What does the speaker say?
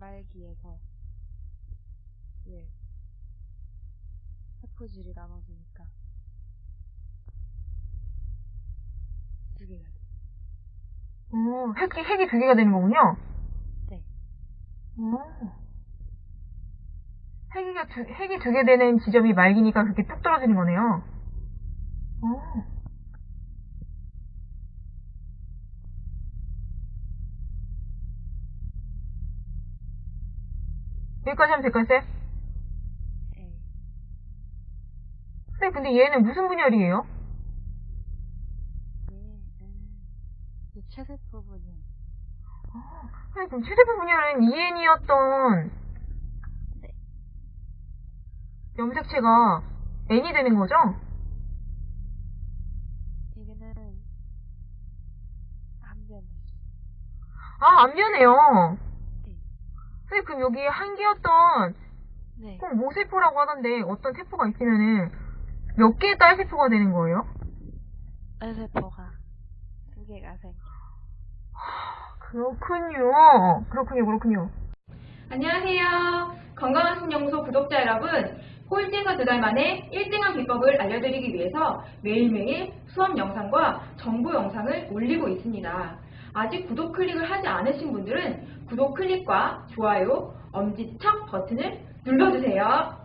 말기에서 예 세포질이 나눠지니까 두 개가 돼. 어, 핵이, 핵이 두 개가 되는 거군요? 네. 어. 핵이가 두, 핵이 두 개 되는 지점이 말기니까 그렇게 뚝 떨어지는 거네요. 어. 여기까지 하면 될까요, 쌤? 예. 쌤, 근데 얘는 무슨 분열이에요? 이 최세포 분열. 쌤, 그럼 최대부 분열은 EN이었던 네. 염색체가 N이 되는 거죠? 이거는 안 변해. 아, 안 변해요. 네. 선생님, 그럼 여기 한 개였던 네. 꼭 모세포라고 하던데 어떤 세포가 있으면은 몇 개의 딸 세포가 되는 거예요? 세포가 두 개가 생겨. 그렇군요. 그렇군요, 그렇군요. 안녕하세요. 건강한 신연구소 구독자 여러분. 꼴찌에서 두 달 만에 1등한 비법을 알려드리기 위해서 매일매일 수업 영상과 정보 영상을 올리고 있습니다. 아직 구독 클릭을 하지 않으신 분들은 구독 클릭과 좋아요, 엄지척 버튼을 눌러주세요.